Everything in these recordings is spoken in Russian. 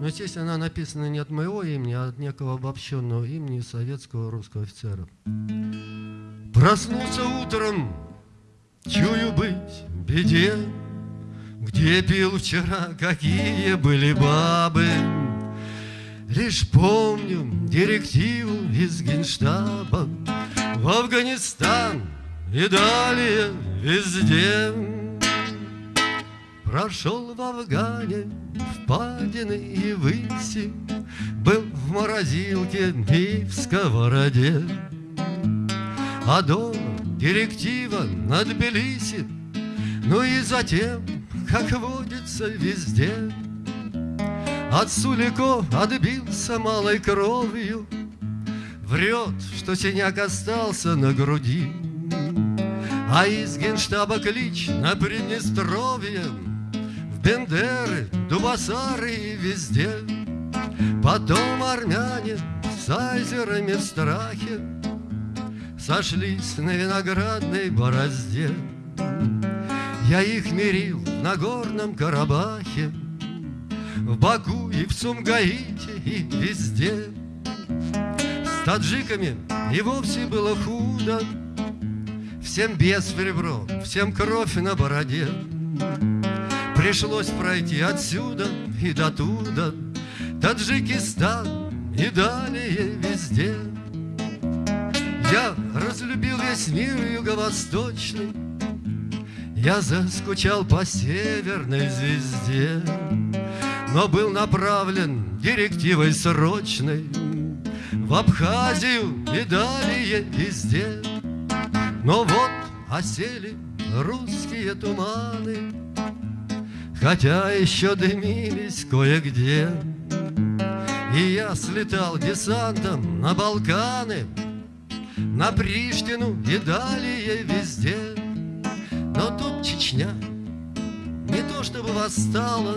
Но, естественно, она написана не от моего имени, а от некого обобщенного имени советского русского офицера. Проснулся утром, чую быть в беде, Где пил вчера, какие были бабы. Лишь помню директиву из генштаба В Афганистан и далее везде. Прошел в Афгане впадины и выси, Был в морозилке и в сковороде. А дома директива над Тбилиси, Ну и затем, как водится везде, От Сулико отбился малой кровью, Врет, что синяк остался на груди, А из генштаба клич на Приднестровье, Бендеры, Дубасары везде. Потом армяне с айзерами в страхе Сошлись на виноградной борозде. Я их мирил на горном Карабахе, В Баку и в Сумгаите и везде. С таджиками и вовсе было худо, Всем без в ребро, всем кровь на бороде. Пришлось пройти отсюда и до туда, Таджикистан и далее везде. Я разлюбил весь мир юго-восточный, Я заскучал по северной звезде, Но был направлен директивой срочной В Абхазию и далее везде. Но вот осели русские туманы, Хотя еще дымились кое-где. И я слетал десантом на Балканы, На Приштину и далее везде. Но тут Чечня не то чтобы восстала,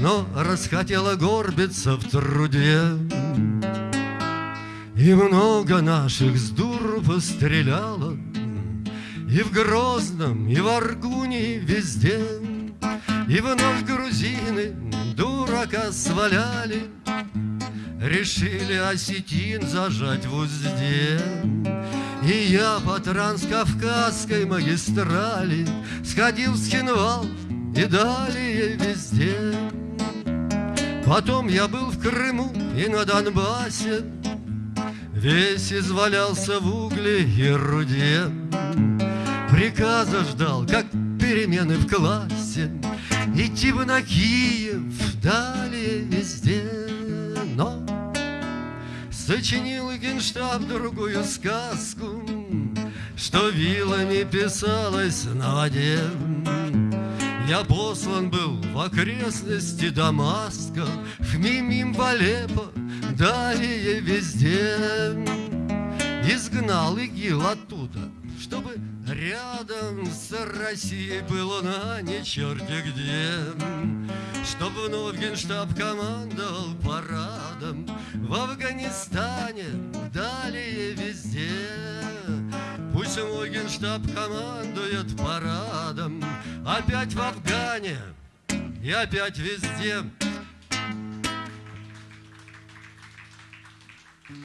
Но расхотела горбиться в труде. И много наших с дуру постреляло, И в Грозном, и в Аргуне, везде. И вновь грузины дурака сваляли, Решили осетин зажать в узде. И я по транскавказской магистрали Сходил в Схинвал и далее везде. Потом я был в Крыму и на Донбассе, Весь извалялся в угле и руде. Приказа ждал, как перемены в классе, Идти бы на Киев, далее везде. Но сочинил генштаб другую сказку, Что вилами писалось на воде. Я послан был в окрестности Дамаска, В Мимим, в Алеппо, далее везде. Изгнал ИГИЛ оттуда, чтобы рядом с Россией было на не черти где. Чтобы вновь генштаб командовал парадом В Афганистане, далее везде. Пусть мой генштаб командует парадом Опять в Афгане и опять везде.